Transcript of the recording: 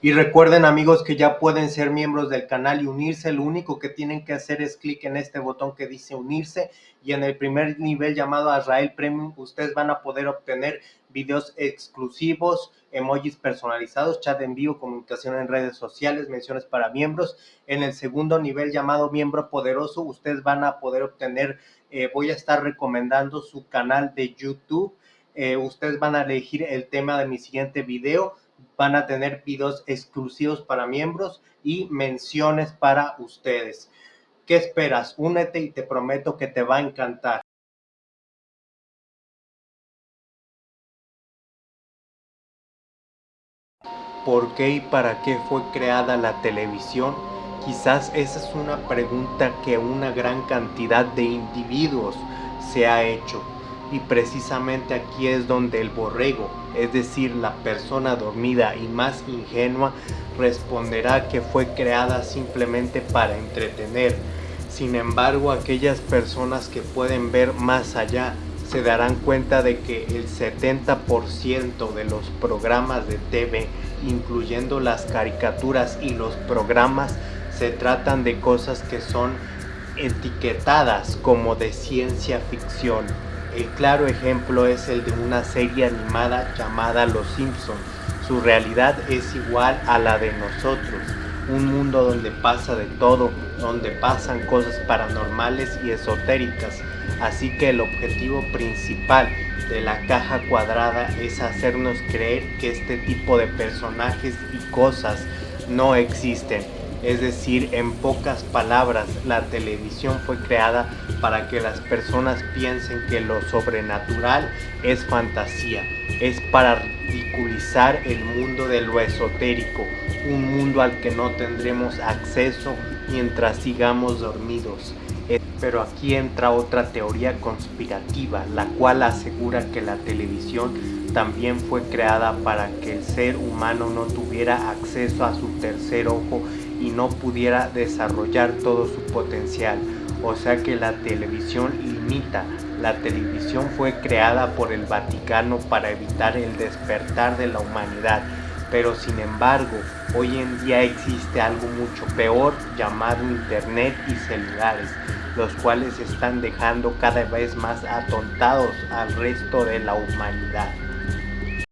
Y recuerden amigos que ya pueden ser miembros del canal y unirse. Lo único que tienen que hacer es clic en este botón que dice unirse y en el primer nivel llamado Azrael Premium ustedes van a poder obtener videos exclusivos, emojis personalizados, chat en vivo, comunicación en redes sociales, menciones para miembros. En el segundo nivel llamado miembro poderoso ustedes van a poder obtener, eh, voy a estar recomendando su canal de YouTube. Eh, ustedes van a elegir el tema de mi siguiente video van a tener videos exclusivos para miembros y menciones para ustedes. ¿Qué esperas? Únete y te prometo que te va a encantar. ¿Por qué y para qué fue creada la televisión? Quizás esa es una pregunta que una gran cantidad de individuos se ha hecho y precisamente aquí es donde el borrego, es decir, la persona dormida y más ingenua, responderá que fue creada simplemente para entretener. Sin embargo, aquellas personas que pueden ver más allá se darán cuenta de que el 70% de los programas de TV, incluyendo las caricaturas y los programas, se tratan de cosas que son etiquetadas como de ciencia ficción. El claro ejemplo es el de una serie animada llamada Los Simpsons. Su realidad es igual a la de nosotros, un mundo donde pasa de todo, donde pasan cosas paranormales y esotéricas. Así que el objetivo principal de la caja cuadrada es hacernos creer que este tipo de personajes y cosas no existen es decir, en pocas palabras, la televisión fue creada para que las personas piensen que lo sobrenatural es fantasía, es para ridiculizar el mundo de lo esotérico, un mundo al que no tendremos acceso mientras sigamos dormidos. Eh, pero aquí entra otra teoría conspirativa, la cual asegura que la televisión también fue creada para que el ser humano no tuviera acceso a su tercer ojo y no pudiera desarrollar todo su potencial. O sea que la televisión limita. La televisión fue creada por el Vaticano para evitar el despertar de la humanidad. Pero sin embargo, hoy en día existe algo mucho peor llamado Internet y celulares, los cuales están dejando cada vez más atontados al resto de la humanidad.